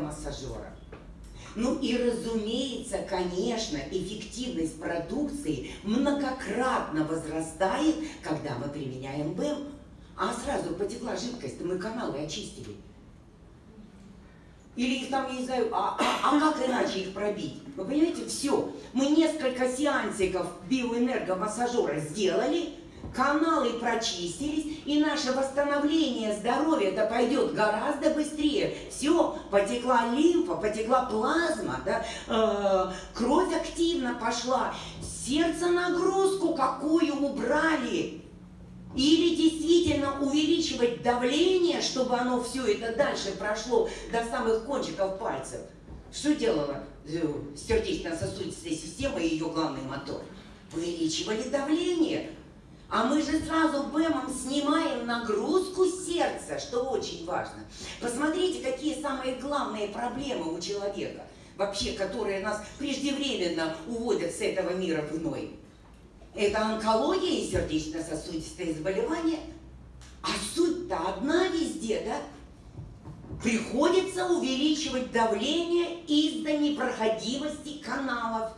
энергомассажера. Ну и разумеется, конечно, эффективность продукции многократно возрастает, когда мы применяем БЭМ. А сразу потекла жидкость, мы каналы очистили. Или их там, я не знаю, а, а, а как иначе их пробить? Вы понимаете, все. Мы несколько сеансиков биоэнергомассажера сделали, каналы прочистились, и наше восстановление здоровья это пойдет гораздо быстрее. Все, потекла лимфа, потекла плазма, да, э, кровь активно пошла, сердце нагрузку какую убрали. Или действительно увеличивать давление, чтобы оно все это дальше прошло до самых кончиков пальцев. Что делала э, сердечно-сосудистая система и ее главный мотор? Увеличивали давление. А мы же сразу БЭМом снимаем нагрузку сердца, что очень важно. Посмотрите, какие самые главные проблемы у человека, вообще, которые нас преждевременно уводят с этого мира в иной. Это онкология и сердечно-сосудистые заболевания. А суть-то одна везде, да? Приходится увеличивать давление из-за непроходимости каналов.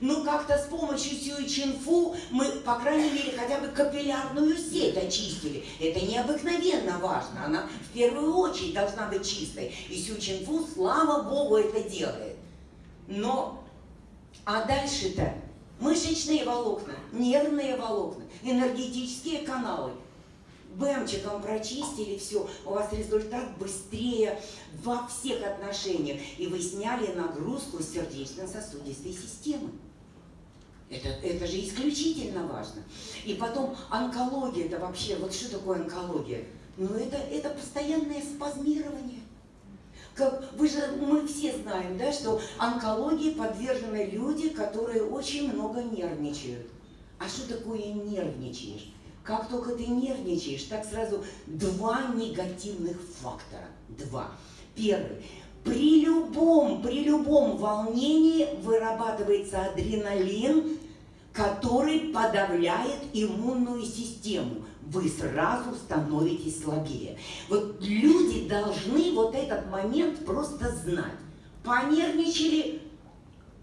Ну, как-то с помощью Сюи Чинфу мы, по крайней мере, хотя бы капиллярную сеть очистили. Это необыкновенно важно. Она в первую очередь должна быть чистой. И Сюи Чинфу, слава богу, это делает. Но, а дальше-то мышечные волокна, нервные волокна, энергетические каналы. Бэмчиком прочистили все, у вас результат быстрее во всех отношениях, и вы сняли нагрузку сердечно-сосудистой системы. Это, это же исключительно важно. И потом онкология, это вообще, вот что такое онкология? Ну это, это постоянное спазмирование. Как, вы же, мы все знаем, да, что онкологии подвержены люди, которые очень много нервничают. А что такое нервничаешь? Как только ты нервничаешь, так сразу два негативных фактора. Два. Первый. При любом, при любом волнении вырабатывается адреналин, который подавляет иммунную систему вы сразу становитесь слабее. Вот люди должны вот этот момент просто знать. Понервничали,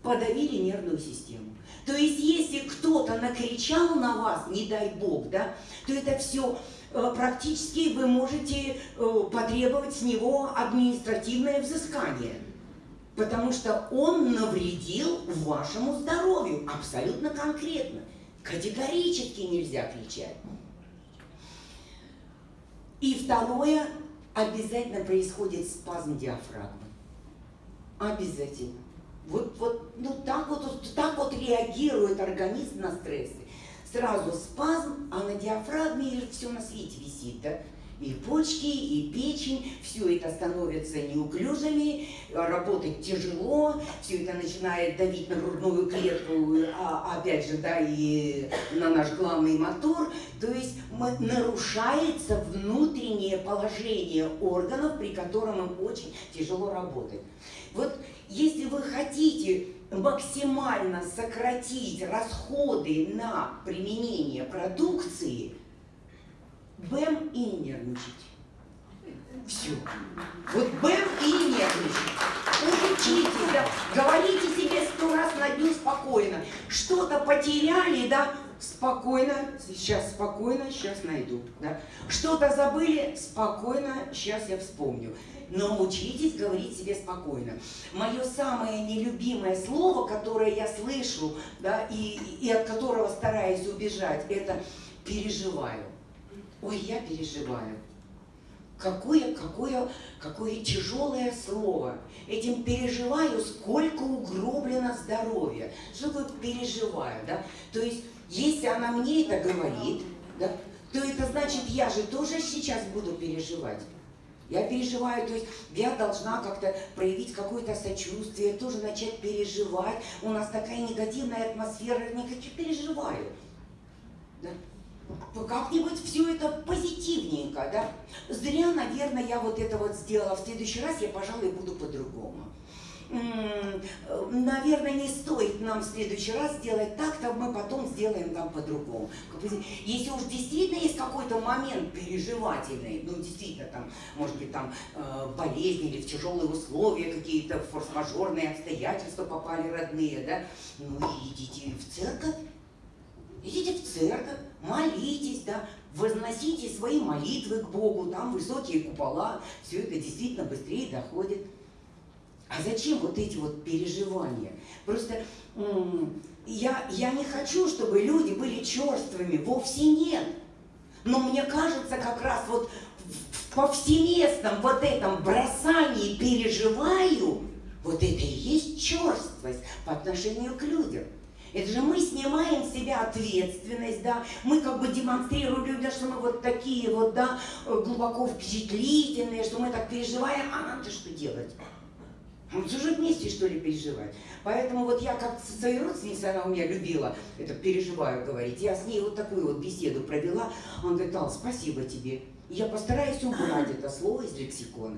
подавили нервную систему. То есть, если кто-то накричал на вас, не дай бог, да, то это все практически вы можете э, потребовать с него административное взыскание. Потому что он навредил вашему здоровью абсолютно конкретно. Категорически нельзя кричать. И второе, обязательно происходит спазм диафрагмы. Обязательно. Вот, вот, ну так вот, так вот реагирует организм на стрессы. Сразу спазм, а на диафрагме все на свете висит, да? и почки, и печень, все это становится неуклюжими, работать тяжело, все это начинает давить на грудную клетку, а, опять же, да, и на наш главный мотор, то есть нарушается внутреннее положение органов, при котором им очень тяжело работать. Вот если вы хотите максимально сократить расходы на применение продукции – Бэм и не нервничать. Все. Вот бэм и не нервничать. Учитесь, да, говорите себе сто раз на дню спокойно. Что-то потеряли, да, спокойно, сейчас спокойно, сейчас найду. Да. Что-то забыли, спокойно, сейчас я вспомню. Но учитесь говорить себе спокойно. Мое самое нелюбимое слово, которое я слышу, да, и, и от которого стараюсь убежать, это переживаю. Ой, я переживаю. Какое, какое, какое тяжелое слово. Этим переживаю, сколько угроблено здоровье. Что такое переживаю, да? То есть, если она мне это говорит, да, то это значит, я же тоже сейчас буду переживать. Я переживаю, то есть я должна как-то проявить какое-то сочувствие, тоже начать переживать. У нас такая негативная атмосфера, я не переживаю. Да? как-нибудь все это позитивненько, да? Зря, наверное, я вот это вот сделала. В следующий раз я, пожалуй, буду по-другому. Э, наверное, не стоит нам в следующий раз сделать так, то мы потом сделаем там по-другому. Если уж действительно есть какой-то момент переживательный, ну действительно там, может быть, там э, болезнь или в тяжелые условия какие-то форс-мажорные обстоятельства попали родные, да, ну идите в церковь, идите в церковь, молитесь, да, возносите свои молитвы к Богу, там высокие купола, все это действительно быстрее доходит. А зачем вот эти вот переживания? Просто я, я не хочу, чтобы люди были черствыми, вовсе нет. Но мне кажется, как раз вот в повсеместном вот этом бросании переживаю, вот это и есть черствость по отношению к людям. Это же мы снимаем с себя ответственность, да, мы как бы демонстрируем людям, что мы вот такие вот, да, глубоко впечатлительные, что мы так переживаем, а нам-то что делать? Мы же вместе, что ли, переживать. Поэтому вот я как своей родственницей, она у меня любила, это переживаю говорить, я с ней вот такую вот беседу провела, он говорит, Ал, спасибо тебе, я постараюсь убрать это слово из лексикона.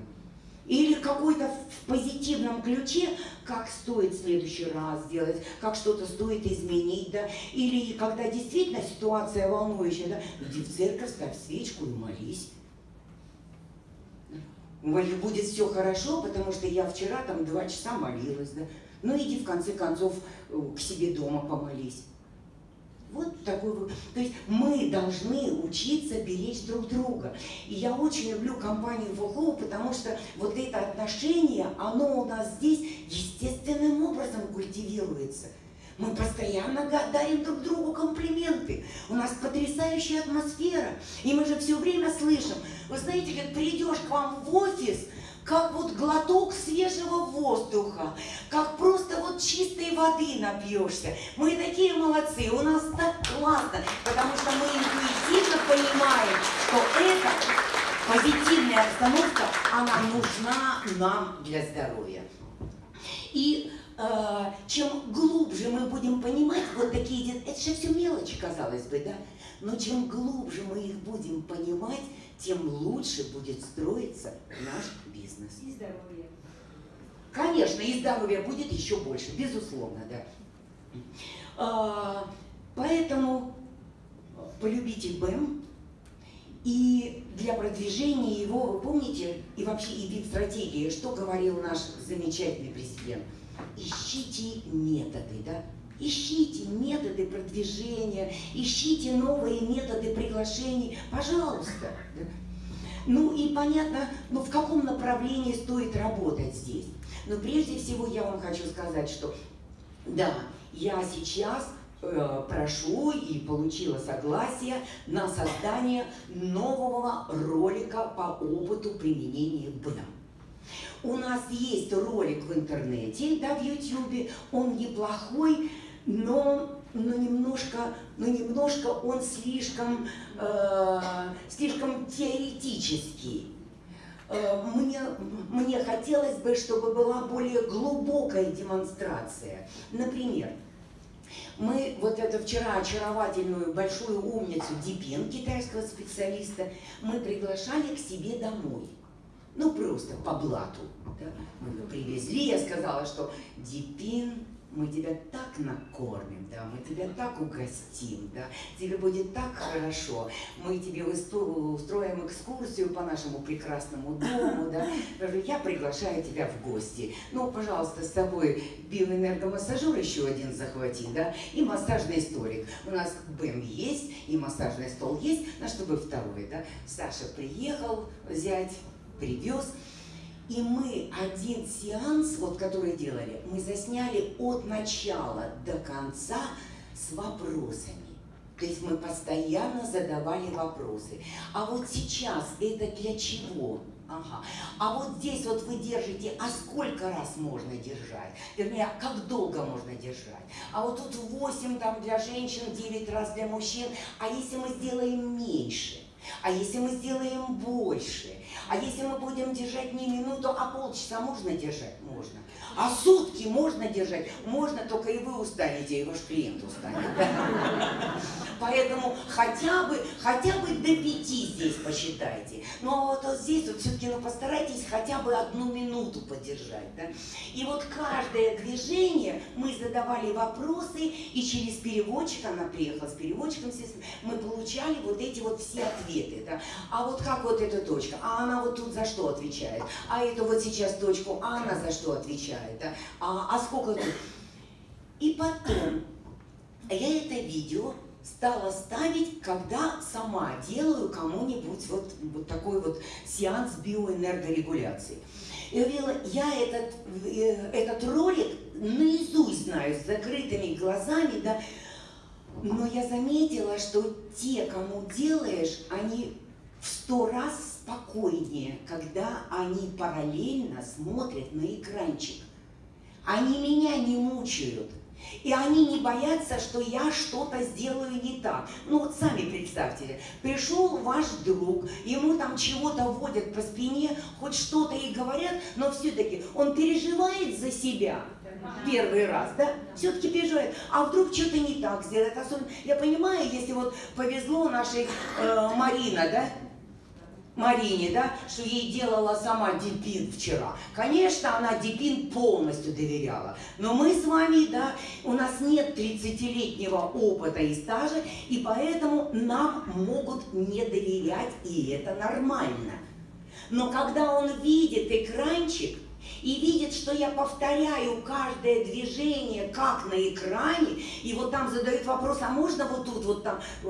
Или какой-то в позитивном ключе, как стоит в следующий раз сделать, как что-то стоит изменить, да, или когда действительно ситуация волнующая, да, иди в церковь, ставь свечку и молись. Будет все хорошо, потому что я вчера там два часа молилась, да. Ну иди в конце концов э, к себе дома помолись. Вот такой вот. То есть мы должны учиться беречь друг друга. И я очень люблю компанию Волхова, потому что вот это отношение, оно у нас здесь естественным образом культивируется. Мы постоянно дарим друг другу комплименты. У нас потрясающая атмосфера. И мы же все время слышим. Вы знаете, как придешь к вам в офис, как вот глоток свежего воздуха, как просто вот чистой воды напьешься. Мы такие молодцы, у нас так классно, потому что мы интуитивно понимаем, что эта позитивная обстановка, она нужна нам для здоровья. И чем глубже мы будем понимать вот такие, это же все мелочи, казалось бы, да? Но чем глубже мы их будем понимать, тем лучше будет строиться наш бизнес. И здоровье. Конечно, и здоровье будет еще больше, безусловно, да. А, поэтому полюбите БЭМ, и для продвижения его, вы помните, и вообще и вид стратегии, что говорил наш замечательный президент? Ищите методы, да? Ищите методы продвижения, ищите новые методы приглашений, пожалуйста. Ну и понятно, ну в каком направлении стоит работать здесь. Но прежде всего я вам хочу сказать, что да, я сейчас э, прошу и получила согласие на создание нового ролика по опыту применения БЭМ. У нас есть ролик в интернете, да, в YouTube, он неплохой, но но немножко, но немножко он слишком, э, слишком теоретический. Э, мне, мне хотелось бы, чтобы была более глубокая демонстрация. Например, мы вот это вчера очаровательную большую умницу Дипин, китайского специалиста, мы приглашали к себе домой. Ну, просто по блату. Да? Мы ее привезли, я сказала, что Дипин мы тебя так накормим, да, мы тебя так угостим, да, тебе будет так хорошо, мы тебе устроим экскурсию по нашему прекрасному дому, да, я приглашаю тебя в гости. Ну, пожалуйста, с тобой биоэнергомассажер еще один захвати, да, и массажный столик. У нас БЭМ есть, и массажный стол есть, на чтобы второй, да. Саша приехал взять, привез, и мы один сеанс, вот который делали, мы засняли от начала до конца с вопросами. То есть мы постоянно задавали вопросы. А вот сейчас это для чего? Ага. А вот здесь вот вы держите, а сколько раз можно держать? Вернее, а как долго можно держать? А вот тут 8 там для женщин, 9 раз для мужчин. А если мы сделаем меньше? А если мы сделаем больше? А если мы будем держать не минуту, а полчаса, можно держать? Можно. А сутки можно держать? Можно, только и вы устанете, и ваш клиент устанет. Поэтому хотя бы, хотя бы до пяти здесь посчитайте. Ну а вот, вот здесь вот все-таки ну, постарайтесь хотя бы одну минуту подержать. Да? И вот каждое движение мы задавали вопросы, и через переводчика, она приехала с переводчиком, мы получали вот эти вот все ответы. Да? А вот как вот эта точка? А она вот тут за что отвечает? А эту вот сейчас точку, а она за что отвечает? Да? А, а сколько тут? И потом я это видео стала ставить, когда сама делаю кому-нибудь вот, вот такой вот сеанс биоэнергорегуляции. Я говорила, я этот, э, этот ролик наизусть знаю, с закрытыми глазами, да, но я заметила, что те, кому делаешь, они в сто раз спокойнее, когда они параллельно смотрят на экранчик. Они меня не мучают. И они не боятся, что я что-то сделаю не так. Ну вот сами представьте, пришел ваш друг, ему там чего-то водят по спине, хоть что-то и говорят, но все-таки он переживает за себя первый раз, да? Все-таки переживает. А вдруг что-то не так сделает? Особенно, я понимаю, если вот повезло нашей э, Марина, да? Марине, да, что ей делала сама Дипин вчера. Конечно, она Дипин полностью доверяла. Но мы с вами, да, у нас нет 30-летнего опыта и стажа, и поэтому нам могут не доверять, и это нормально. Но когда он видит экранчик, и видит, что я повторяю каждое движение, как на экране, и вот там задают вопрос, а можно вот тут вот там э,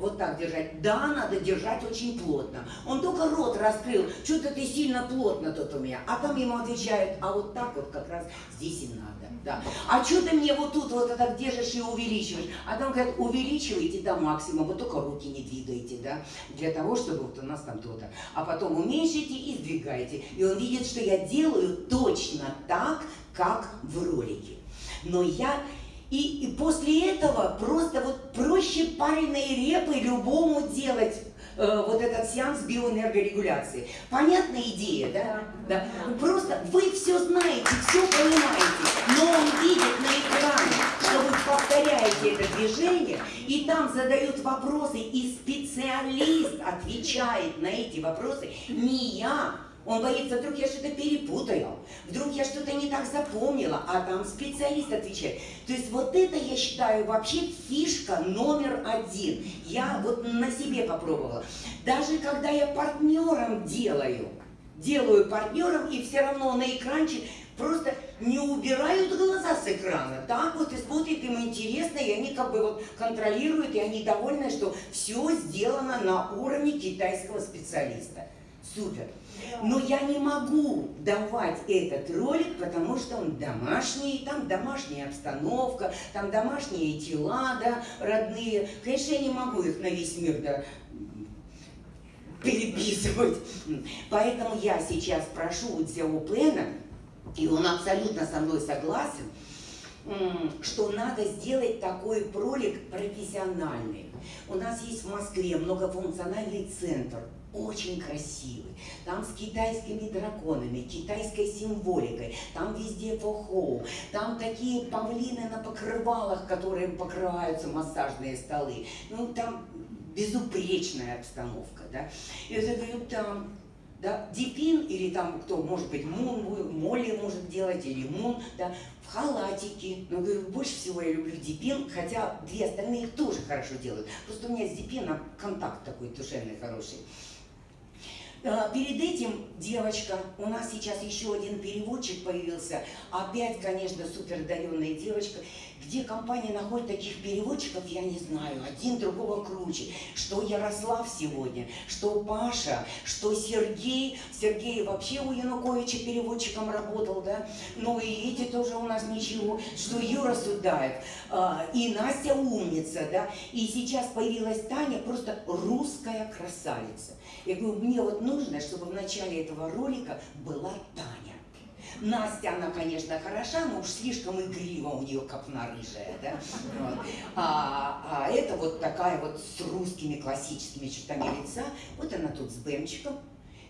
вот так держать? Да, надо держать очень плотно. Он только рот раскрыл, что-то ты сильно плотно тут у меня, а там ему отвечают, а вот так вот как раз здесь и надо. Да. А что ты мне вот тут вот так держишь и увеличиваешь? А там говорят, увеличивайте до максимума, только руки не двигайте, да, для того, чтобы вот у нас там то-то. А потом уменьшите и сдвигайте. И он видит, что я делаю точно так, как в ролике. Но я и, и после этого просто вот проще пареной репы любому делать э, вот этот сеанс биоэнергорегуляции. Понятная идея, да? да? Просто вы все знаете, все понимаете, но он видит на экране, что вы повторяете это движение, и там задают вопросы, и специалист отвечает на эти вопросы, не я, он боится, вдруг я что-то перепутаю, вдруг я что-то не так запомнила, а там специалист отвечает. То есть вот это, я считаю, вообще фишка номер один. Я вот на себе попробовала. Даже когда я партнером делаю, делаю партнером, и все равно на экранчик просто не убирают глаза с экрана. Так вот и смотрят, им интересно, и они как бы вот контролируют, и они довольны, что все сделано на уровне китайского специалиста. Супер. Но я не могу давать этот ролик, потому что он домашний, там домашняя обстановка, там домашние тела, да, родные. Конечно, я не могу их на весь мир, да, переписывать. Поэтому я сейчас прошу у Дзяо Плена, и он абсолютно со мной согласен, что надо сделать такой ролик профессиональный. У нас есть в Москве многофункциональный центр – очень красивый. Там с китайскими драконами, китайской символикой, там везде фохоу, там такие павлины на покрывалах, которые покрываются массажные столы. Ну, там безупречная обстановка, да. И вот я говорю, там да, Дипин или там кто, может быть, Мун, Молли может делать, или Мун, да, в халатике. Но говорю, больше всего я люблю Дипин, хотя две остальные тоже хорошо делают. Просто у меня с Дипином контакт такой душевный, хороший. Э, перед этим девочка, у нас сейчас еще один переводчик появился, опять, конечно, супердаренная девочка, где компания находит таких переводчиков, я не знаю, один другого круче. Что Ярослав сегодня, что Паша, что Сергей. Сергей вообще у Януковича переводчиком работал, да? Ну и эти тоже у нас ничего. Что Юра Судаев, а, и Настя умница, да? И сейчас появилась Таня, просто русская красавица. Я говорю, мне вот нужно, чтобы в начале этого ролика была Таня. Настя, она, конечно, хороша, но уж слишком игрива у нее копна рыжая, да? Вот. А, а это вот такая вот с русскими классическими чертами лица. Вот она тут с бэмчиком.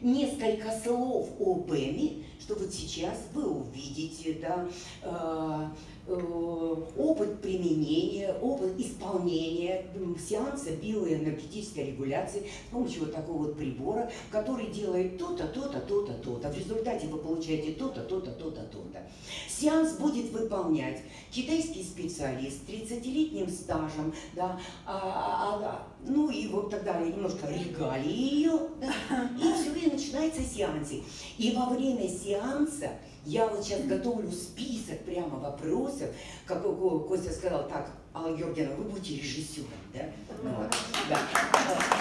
Несколько слов о бэме, что вот сейчас вы увидите, да, Э, опыт применения, опыт исполнения сеанса биоэнергетической регуляции с помощью вот такого вот прибора, который делает то-то, то-то, то-то, то-то. В результате вы получаете то-то, то-то, то-то, то-то. Сеанс будет выполнять китайский специалист с 30-летним стажем, да, а, а, а, ну и вот тогда немножко регалии ее, да, и все, и начинается сеанс. И во время сеанса я вот сейчас готовлю список прямо вопросов, как Костя сказал, так, Алла Георгиевна, вы будете режиссером, да? Вот, да.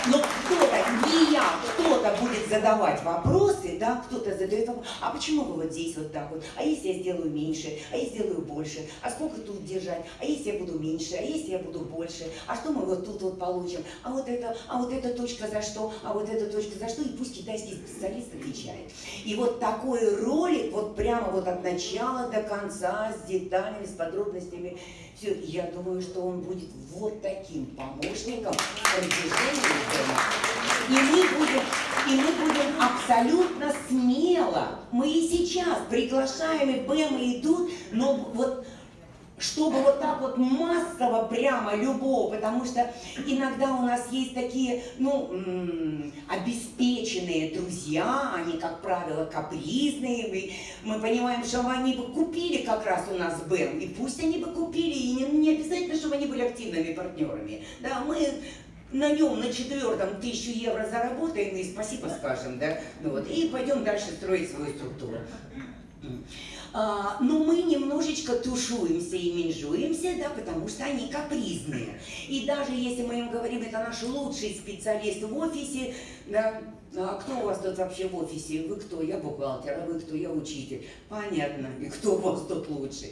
Но кто-то, не я, кто-то будет задавать вопросы, да, кто-то задает вопрос, а почему вы вот здесь вот так вот, а если я сделаю меньше, а я сделаю больше, а сколько тут держать, а если я буду меньше, а если я буду больше, а что мы вот тут вот получим, а вот это, а вот эта точка за что, а вот эта точка за что, и пусть китайский специалист отвечает. И вот такой ролик, вот прямо вот от начала до конца, с деталями, с подробностями, все, я думаю, что он будет вот таким помощником продвижения И мы будем, и мы будем абсолютно смело. Мы и сейчас приглашаем, и БЭМы идут, но вот чтобы вот так вот массово прямо любого, потому что иногда у нас есть такие, ну, обеспеченные друзья, они, как правило, капризные, мы, мы понимаем, что они бы купили как раз у нас БЭМ, и пусть они бы купили, и не, не обязательно, чтобы они были активными партнерами, да, мы на нем на четвертом тысячу евро заработаем и спасибо скажем, да, ну вот, и пойдем дальше строить свою структуру. А, но мы немножечко тушуемся и менжуемся, да, потому что они капризные. И даже если мы им говорим, это наш лучший специалист в офисе, да, а кто у вас тут вообще в офисе? Вы кто? Я бухгалтер, а вы кто? Я учитель. Понятно. И кто у вас тут лучше?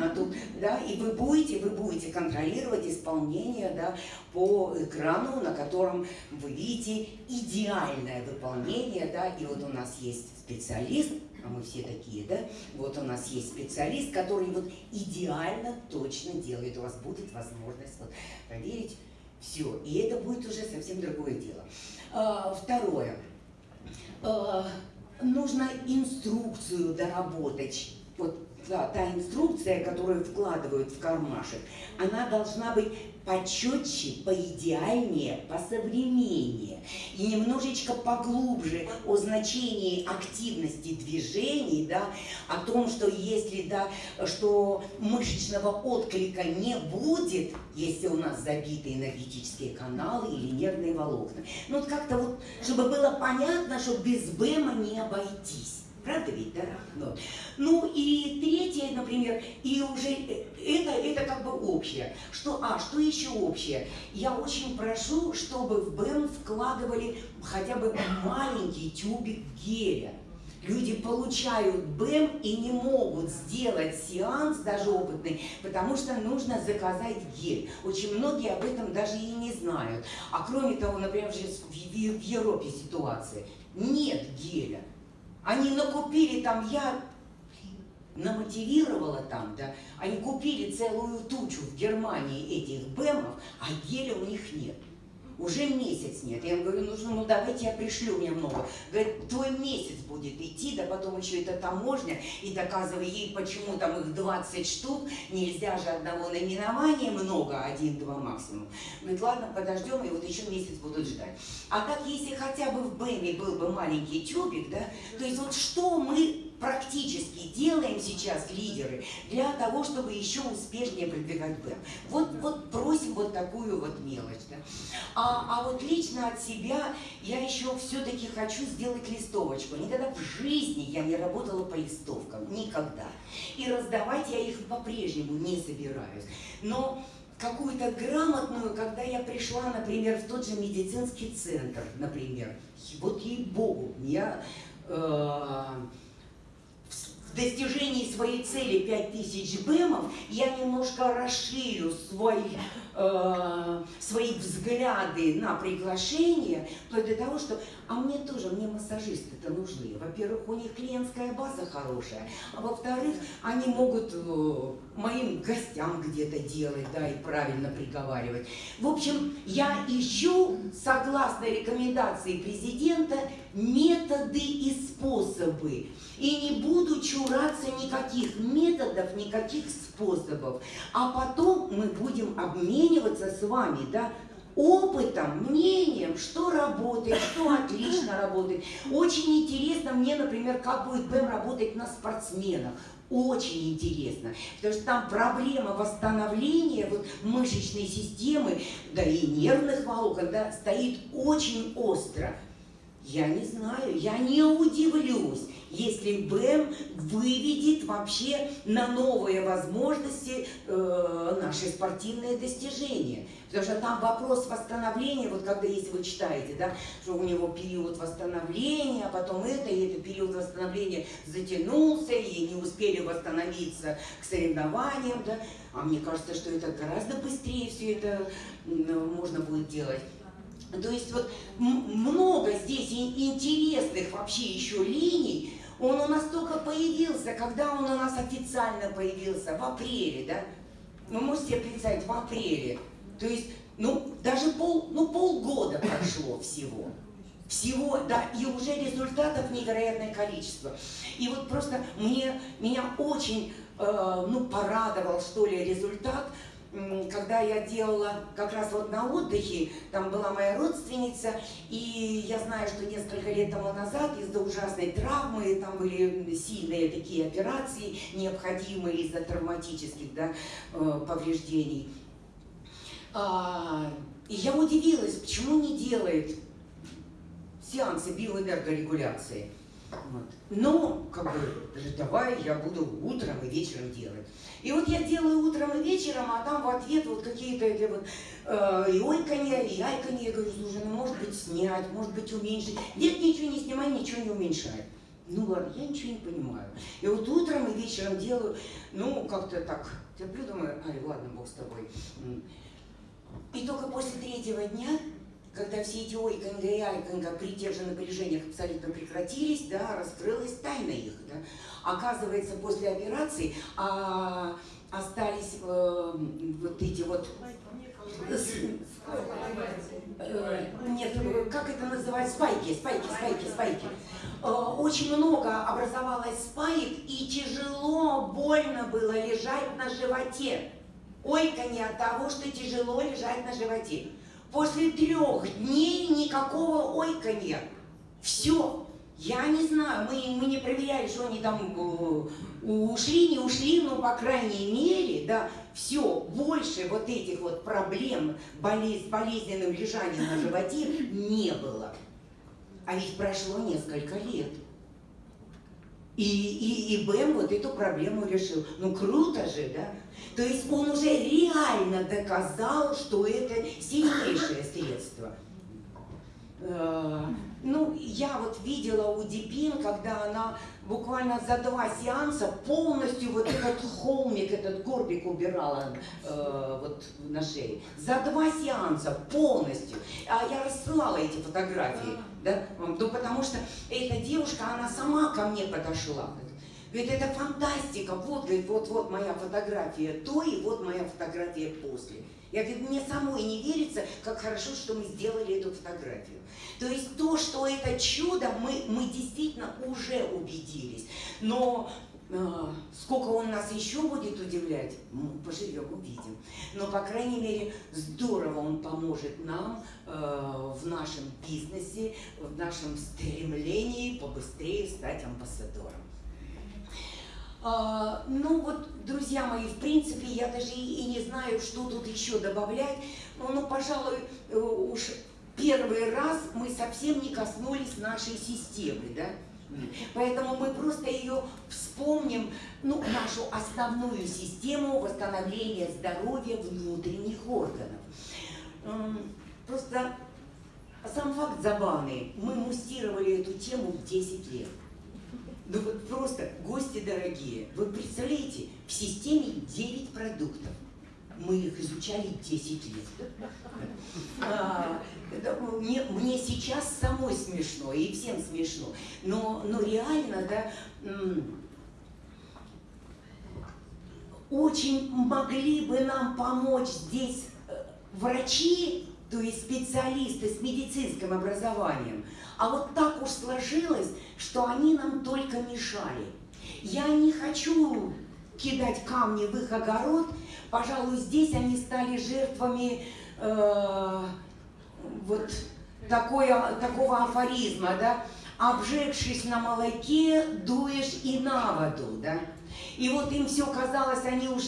А тут, да, и вы будете, вы будете контролировать исполнение, да, по экрану, на котором вы видите идеальное выполнение, да, и вот у нас есть специалист, а мы все такие, да, вот у нас есть специалист, который вот идеально точно делает, у вас будет возможность вот проверить все, и это будет уже совсем другое дело. А, второе. А, нужно инструкцию доработать. Вот та инструкция, которую вкладывают в кармашек, она должна быть почетче, поидеальнее, посовременнее и немножечко поглубже о значении активности движений, да, о том, что если, да, что мышечного отклика не будет, если у нас забиты энергетические каналы или нервные волокна. Ну, вот как-то вот, чтобы было понятно, что без БЭМа не обойтись. Правда ведь, да? Вот. Ну и третье, например, и уже это, это как бы общее. Что, а, что еще общее? Я очень прошу, чтобы в БЭМ вкладывали хотя бы маленький тюбик геля. Люди получают БЭМ и не могут сделать сеанс, даже опытный, потому что нужно заказать гель. Очень многие об этом даже и не знают. А кроме того, например, в Европе ситуация. Нет геля. Они накупили там, я намотивировала там, да, они купили целую тучу в Германии этих БЭМов, а геля у них нет. Уже месяц нет. Я им говорю, ну, ну давайте я пришлю, меня много. Говорит, твой месяц будет идти, да потом еще это таможня, и доказывай ей, почему там их 20 штук, нельзя же одного наименования много, один-два максимум. Говорит, ладно, подождем, и вот еще месяц будут ждать. А так, если хотя бы в БЭМе был бы маленький тюбик, да, то есть вот что мы практически делаем сейчас лидеры для того, чтобы еще успешнее продвигать БЭМ. Вот, вот просим вот такую вот мелочь. Да? А, а вот лично от себя я еще все-таки хочу сделать листовочку. Никогда в жизни я не работала по листовкам, никогда. И раздавать я их по-прежнему не собираюсь. Но какую-то грамотную, когда я пришла, например, в тот же медицинский центр, например, вот ей-богу, я... Э, в достижении своей цели 5000 БЭМов я немножко расширю свои, э, свои взгляды на приглашение, вплоть до того, что а мне тоже, мне массажисты-то нужны. Во-первых, у них клиентская база хорошая, а во-вторых, они могут э, моим гостям где-то делать, да, и правильно приговаривать. В общем, я ищу, согласно рекомендации президента, методы и способы. И не буду чураться никаких методов, никаких способов. А потом мы будем обмениваться с вами, да, опытом, мнением, что работает, что отлично работает. Очень интересно мне, например, как будет БЭМ работать на спортсменах. Очень интересно, потому что там проблема восстановления вот, мышечной системы, да и нервных волокон, да, стоит очень остро. Я не знаю, я не удивлюсь, если БЭМ выведет вообще на новые возможности э, наши спортивные достижения. Потому что там вопрос восстановления, вот когда, если вы читаете, да, что у него период восстановления, а потом это, и этот период восстановления затянулся, и не успели восстановиться к соревнованиям, да, а мне кажется, что это гораздо быстрее все это можно будет делать. То есть вот много здесь интересных вообще еще линий. Он у нас только появился, когда он у нас официально появился, в апреле, да? Вы можете себе представить, в апреле. То есть, ну, даже пол, ну, полгода прошло всего. Всего, да, и уже результатов невероятное количество. И вот просто мне, меня очень, э, ну, порадовал, что ли, результат, когда я делала как раз вот на отдыхе, там была моя родственница, и я знаю, что несколько лет тому назад из-за ужасной травмы, там были сильные такие операции, необходимые из-за травматических да, э, повреждений. А, и я удивилась, почему не делает сеансы биоэнергорегуляции. Вот. Но, как бы, давай я буду утром и вечером делать. И вот я делаю утром и вечером, а там в ответ вот какие-то эти вот э, и ойканье, и айканье. Я говорю, слушай, ну может быть снять, может быть уменьшить. Нет, ничего не снимай, ничего не уменьшай. Ну ладно, я ничего не понимаю. И вот утром и вечером делаю, ну как-то так, терплю, думаю, ай, ладно, бог с тобой. И только после третьего дня когда все эти ойканга и айканга при тех же напряжениях абсолютно прекратились, да, раскрылась тайна их. Да. Оказывается, после операции а, остались э, вот эти вот... Э, нет, как это называть? Спайки, спайки, спайки, спайки. Э, очень много образовалось спаек, и тяжело, больно было лежать на животе. Ойка не от того, что тяжело лежать на животе. После трех дней никакого ойканья. Все. Я не знаю, мы, мы не проверяли, что они там э, ушли, не ушли, но по крайней мере, да, все, больше вот этих вот проблем болез, болезненным лежанием на животе не было. А ведь прошло несколько лет. И, и, и Бэм вот эту проблему решил. Ну круто же, да? То есть он уже реально доказал, что это сильнейшее средство. Э, ну, я вот видела у Дипин, когда она буквально за два сеанса полностью вот этот холмик, этот горбик убирала э, вот на шее. За два сеанса полностью. А я рассылала эти фотографии, да, ну, потому что эта девушка, она сама ко мне подошла. Говорит, это фантастика, вот, говорит, вот, вот моя фотография то и вот моя фотография после. Я говорю, мне самой не верится, как хорошо, что мы сделали эту фотографию. То есть то, что это чудо, мы, мы действительно уже убедились. Но сколько он нас еще будет удивлять, мы поживем, увидим. Но, по крайней мере, здорово он поможет нам э, в нашем бизнесе, в нашем стремлении побыстрее стать амбассадором. А, ну вот, друзья мои, в принципе, я даже и, не знаю, что тут еще добавлять. Но, ну, пожалуй, э, уж первый раз мы совсем не коснулись нашей системы, да? Поэтому мы просто ее вспомним, ну, нашу основную систему восстановления здоровья внутренних органов. Просто сам факт забавный. Мы мустировали эту тему в 10 лет. Ну вот просто, гости дорогие, вы представляете, в системе 9 продуктов. Мы их изучали 10 лет. А, мне, мне сейчас самой смешно, и всем смешно. Но, но реально, да, очень могли бы нам помочь здесь э, врачи, то есть специалисты с медицинским образованием. А вот так уж сложилось, что они нам только мешали. Я не хочу кидать камни в их огород. Пожалуй, здесь они стали жертвами э, вот такое, такого афоризма, да? Обжегшись на молоке, дуешь и на воду, да? И вот им все казалось, они уж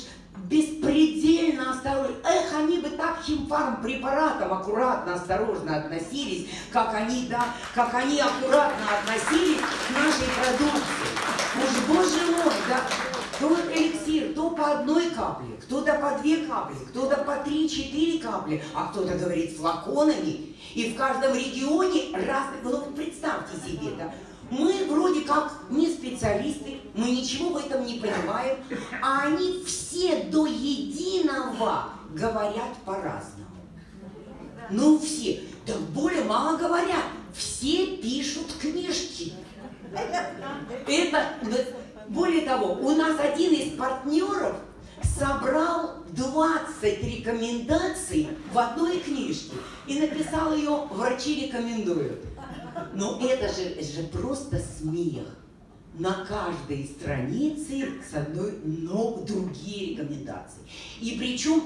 беспредельно осторожны. Эх, они бы так химфарм препаратом аккуратно, осторожно относились, как они, да, как они аккуратно относились к нашей продукции. Уж, боже мой, да, то эликсир, то по одной капле, кто-то по две капли, кто-то по три-четыре капли, а кто-то говорит флаконами. И в каждом регионе разные, ну представьте себе, да, мы вроде как не специалисты, мы ничего в этом не понимаем, а они все до единого говорят по-разному. Ну все, да более мало говорят, все пишут книжки. Это, более того, у нас один из партнеров собрал 20 рекомендаций в одной книжке и написал ее «Врачи рекомендуют». Но это же, же просто смех. На каждой странице с одной, но другие рекомендации. И причем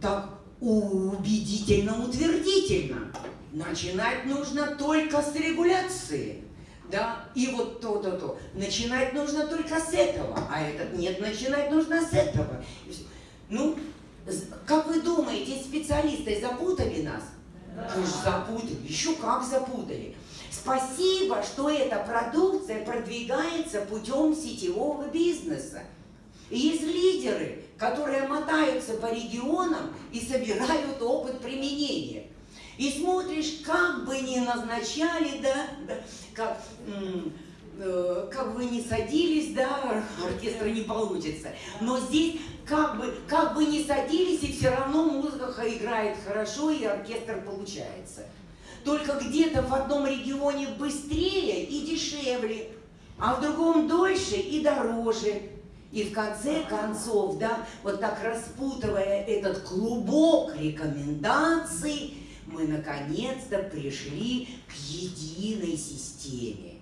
так убедительно, утвердительно. Начинать нужно только с регуляции. Да, и вот то-то-то. Начинать нужно только с этого, а этот нет, начинать нужно с этого. Ну, как вы думаете, специалисты запутали нас? Да. Вы же запутали, еще как запутали. Спасибо, что эта продукция продвигается путем сетевого бизнеса. И есть лидеры, которые мотаются по регионам и собирают опыт применения. И смотришь, как бы ни назначали, да, да как, э, как бы ни садились, да, оркестра не получится. Но здесь как бы, как бы ни садились, и все равно музыка играет хорошо, и оркестр получается только где-то в одном регионе быстрее и дешевле, а в другом дольше и дороже. И в конце концов, да, вот так распутывая этот клубок рекомендаций, мы наконец-то пришли к единой системе.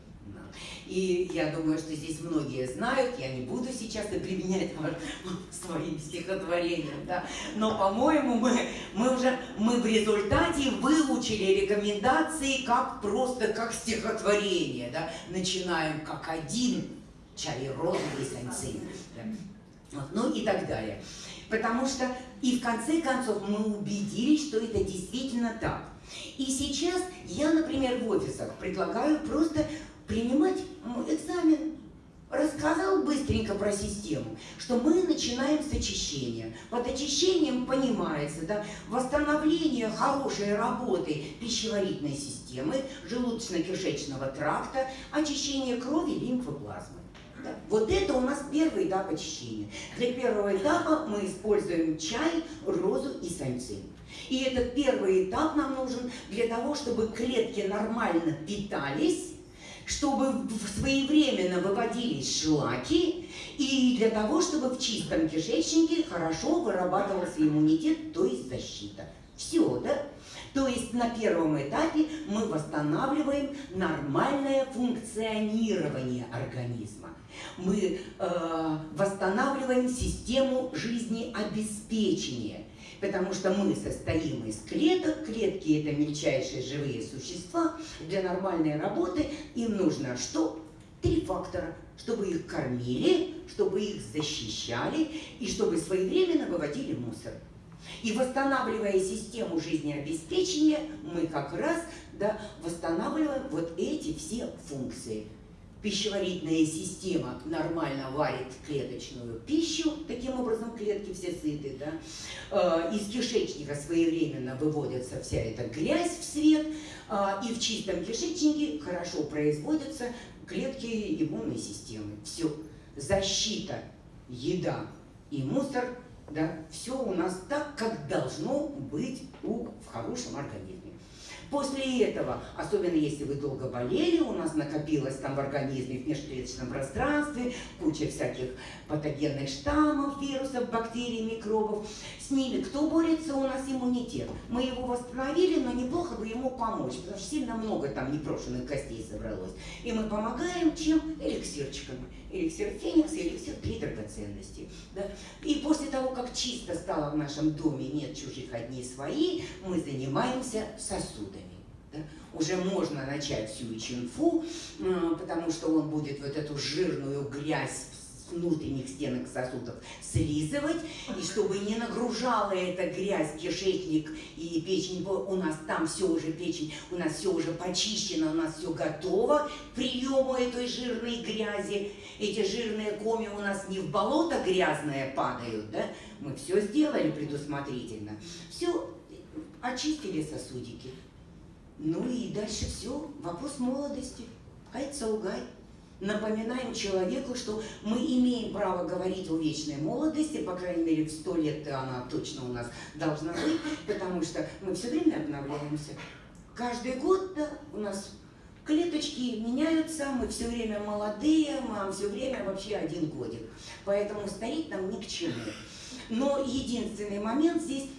И я думаю, что здесь многие знают, я не буду сейчас и применять своим стихотворением, да, но, по-моему, мы, мы уже мы в результате выучили рекомендации как просто как стихотворение, да, начинаем как один чай розовый санцин, да, ну и так далее. Потому что и в конце концов мы убедились, что это действительно так. И сейчас я, например, в офисах предлагаю просто принимать экзамен. Рассказал быстренько про систему, что мы начинаем с очищения. Под очищением понимается да, восстановление хорошей работы пищеварительной системы, желудочно-кишечного тракта, очищение крови, лимфы, плазмы. Вот это у нас первый этап очищения. Для первого этапа мы используем чай, розу и санцин. И этот первый этап нам нужен для того, чтобы клетки нормально питались, чтобы своевременно выводились шлаки и для того, чтобы в чистом кишечнике хорошо вырабатывался иммунитет, то есть защита. Все, да? То есть на первом этапе мы восстанавливаем нормальное функционирование организма. Мы э, восстанавливаем систему жизнеобеспечения потому что мы состоим из клеток, клетки это мельчайшие живые существа, для нормальной работы им нужно что? Три фактора, чтобы их кормили, чтобы их защищали и чтобы своевременно выводили мусор. И восстанавливая систему жизнеобеспечения, мы как раз да, восстанавливаем вот эти все функции. пищеварительная система нормально варит клеточную пищу, таким образом клетки все сыты, да, э, из кишечника своевременно выводится вся эта грязь в свет, э, и в чистом кишечнике хорошо производятся клетки иммунной системы. Все, защита, еда и мусор, да, все у нас так, как должно быть у, в хорошем организме. После этого, особенно если вы долго болели, у нас накопилось там в организме, в межклеточном пространстве, куча всяких патогенных штаммов, вирусов, бактерий, микробов. С ними кто борется? У нас иммунитет. Мы его восстановили, но неплохо бы ему помочь, потому что сильно много там непрошенных костей собралось. И мы помогаем чем? Эликсирчиками. Эликсир Феникс, эликсир три драгоценности. Да? И после того, как чисто стало в нашем доме, нет чужих, одни свои, мы занимаемся сосудами. Да? Уже можно начать всю чинфу, потому что он будет вот эту жирную грязь внутренних стенок сосудов слизывать, и чтобы не нагружала эта грязь кишечник и печень, у нас там все уже печень, у нас все уже почищено, у нас все готово к приему этой жирной грязи. Эти жирные коми у нас не в болото грязное падают, да? Мы все сделали предусмотрительно. Все, очистили сосудики. Ну и дальше все, вопрос молодости. Айцаугай. Напоминаем человеку, что мы имеем право говорить о вечной молодости, по крайней мере, в сто лет она точно у нас должна быть, потому что мы все время обновляемся. Каждый год да, у нас клеточки меняются, мы все время молодые, нам все время вообще один годик. Поэтому стареть нам ни к чему. Но единственный момент здесь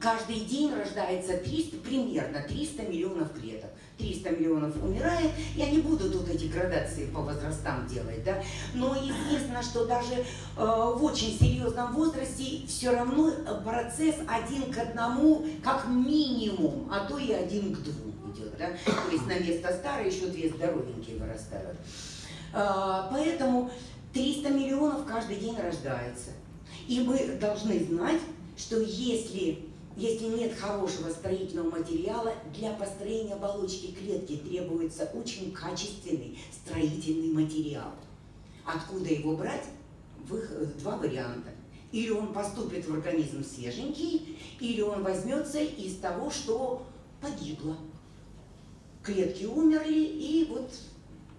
каждый день рождается 300, примерно 300 миллионов клеток. 300 миллионов умирает, я не буду тут эти градации по возрастам делать, да, но известно, что даже э, в очень серьезном возрасте все равно процесс один к одному, как минимум, а то и один к двум идет, да, то есть на место старое еще две здоровенькие вырастают. Э, поэтому 300 миллионов каждый день рождается. И мы должны знать, что если если нет хорошего строительного материала, для построения оболочки клетки требуется очень качественный строительный материал. Откуда его брать? Два варианта. Или он поступит в организм свеженький, или он возьмется из того, что погибло. Клетки умерли, и вот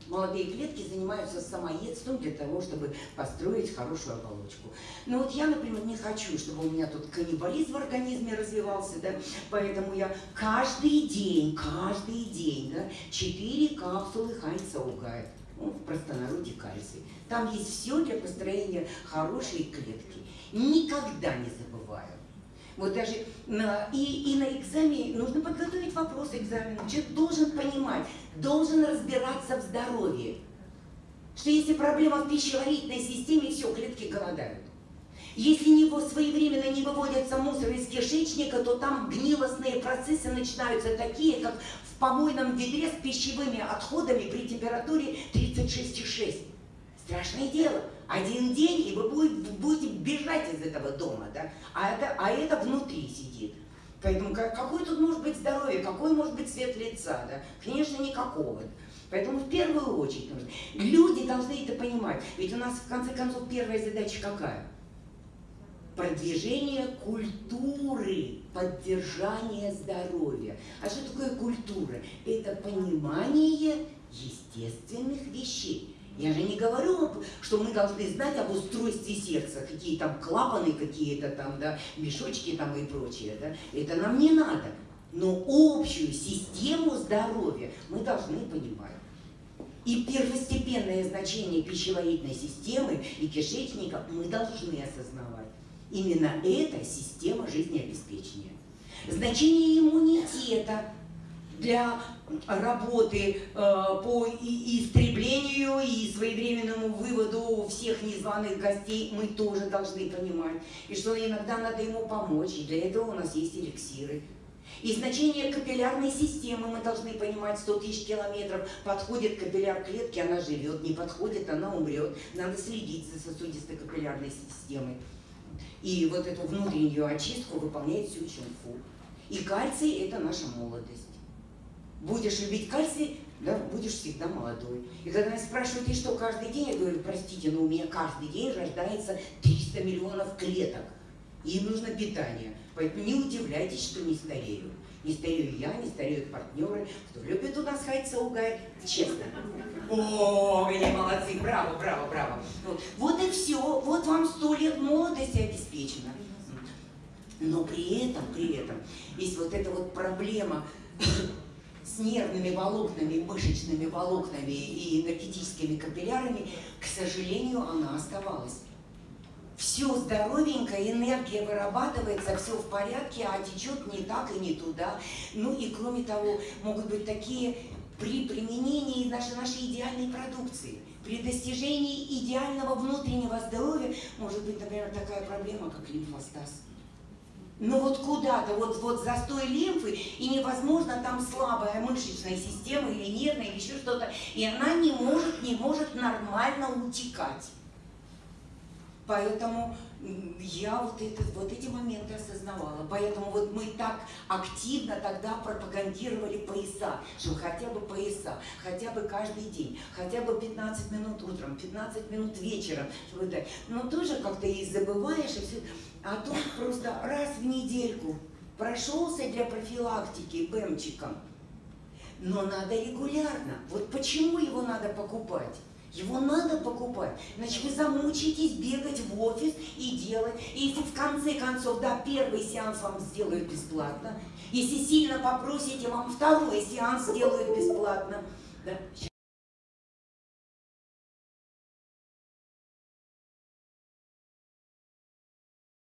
Молодые клетки занимаются самоедством для того, чтобы построить хорошую оболочку. Но вот я, например, не хочу, чтобы у меня тут каннибализм в организме развивался, да, поэтому я каждый день, каждый день, да, 4 капсулы хайцаугая, ну, в простонародье кальций. Там есть все для построения хорошей клетки. Никогда не забываю. Вот даже и, и на экзамене нужно подготовить вопрос экзамена. Человек должен понимать, должен разбираться в здоровье. Что если проблема в пищеварительной системе, все, клетки голодают. Если не своевременно не выводится мусор из кишечника, то там гнилостные процессы начинаются такие, как в помойном ведре с пищевыми отходами при температуре 36,6. Страшное дело один день, и вы будете, бежать из этого дома, да? а, это, а это внутри сидит. Поэтому какое тут может быть здоровье, какой может быть цвет лица? Да? Конечно, никакого. Поэтому в первую очередь нужно. Люди должны это понимать. Ведь у нас, в конце концов, первая задача какая? Продвижение культуры, поддержание здоровья. А что такое культура? Это понимание естественных вещей. Я же не говорю, что мы должны знать об устройстве сердца, какие там клапаны какие-то там, да, мешочки там и прочее, да. Это нам не надо. Но общую систему здоровья мы должны понимать. И первостепенное значение пищеварительной системы и кишечника мы должны осознавать. Именно это система жизнеобеспечения. Значение иммунитета для работы э, по истреблению и своевременному выводу всех незваных гостей мы тоже должны понимать. И что иногда надо ему помочь, и для этого у нас есть эликсиры. И значение капиллярной системы мы должны понимать, 100 тысяч километров, подходит капилляр клетки, она живет, не подходит, она умрет. Надо следить за сосудистой капиллярной системой. И вот эту внутреннюю очистку выполняет всю чумфу. И кальций – это наша молодость будешь любить кальций, да, будешь всегда молодой. И когда меня спрашивают, и что каждый день, я говорю, простите, но у меня каждый день рождается 300 миллионов клеток. Им нужно питание. Поэтому не удивляйтесь, что не старею. Не старею я, не стареют партнеры. Кто любит у нас хайца угай, честно. О, какие молодцы, браво, браво, браво. Вот, вот и все, вот вам сто лет молодости обеспечено. Но при этом, при этом, есть вот эта вот проблема с нервными волокнами, мышечными волокнами и энергетическими капиллярами, к сожалению, она оставалась. Все здоровенько, энергия вырабатывается, все в порядке, а течет не так и не туда. Ну и кроме того, могут быть такие при применении нашей, нашей идеальной продукции, при достижении идеального внутреннего здоровья, может быть, например, такая проблема, как лимфостаз. Но вот куда-то, вот, вот застой лимфы, и невозможно, там слабая мышечная система или нервная, или еще что-то, и она не может, не может нормально утекать. Поэтому я вот, это, вот эти моменты осознавала. Поэтому вот мы так активно тогда пропагандировали пояса, что хотя бы пояса, хотя бы каждый день, хотя бы 15 минут утром, 15 минут вечером. Чтобы дать. Но тоже как-то и забываешь, и все. А тут просто раз в недельку прошелся для профилактики бэмчиком. Но надо регулярно. Вот почему его надо покупать? Его надо покупать, иначе вы замучитесь бегать в офис и делать. И если в конце концов, да, первый сеанс вам сделают бесплатно, если сильно попросите, вам второй сеанс сделают бесплатно. Да?